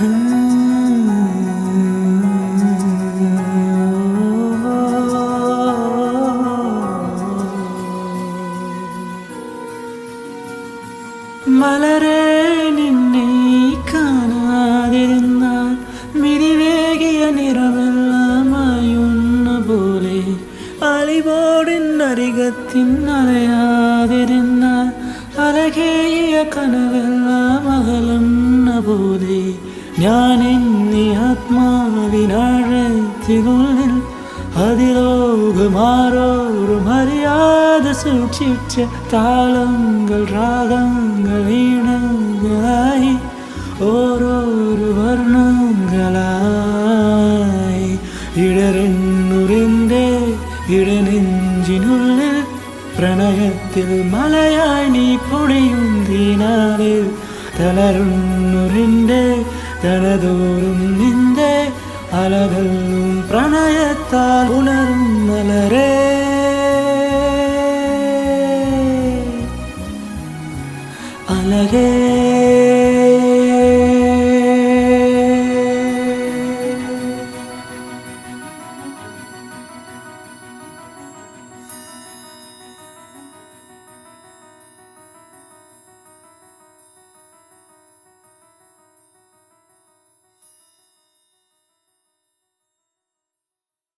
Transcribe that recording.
മലരെ നിന്നെ കാണാതിരുന്നാൽ മിരിവേകിയ നിറവെല്ലാമായുന്ന പോലെ അലിബോടിനരികത്തിൻ അലയാതിരുന്നാൽ അലകേയ കനവെല്ലാം അകലുന്ന പോലെ ഞാൻ എന്നീ ആത്മാവിനാഴത്തിനുള്ളിൽ അതിലോകമാരോരും അറിയാതെ സൂക്ഷിച്ച താളങ്ങൾ രാഗങ്ങൾ ഈണങ്ങളായി ഓരോരോ വർണങ്ങളായി. ഇടറിന്നുറിന്റെ ഇടനെഞ്ചിനുള്ളിൽ പ്രണയത്തിൽ മലയാണി പൊടിയും തീനാളിൽ തളരുന്നുറിന്റെ തലതോറും നിന്റെ അലകളും പ്രണയത്താൽ ഉണരും മലരേ. അലകേ.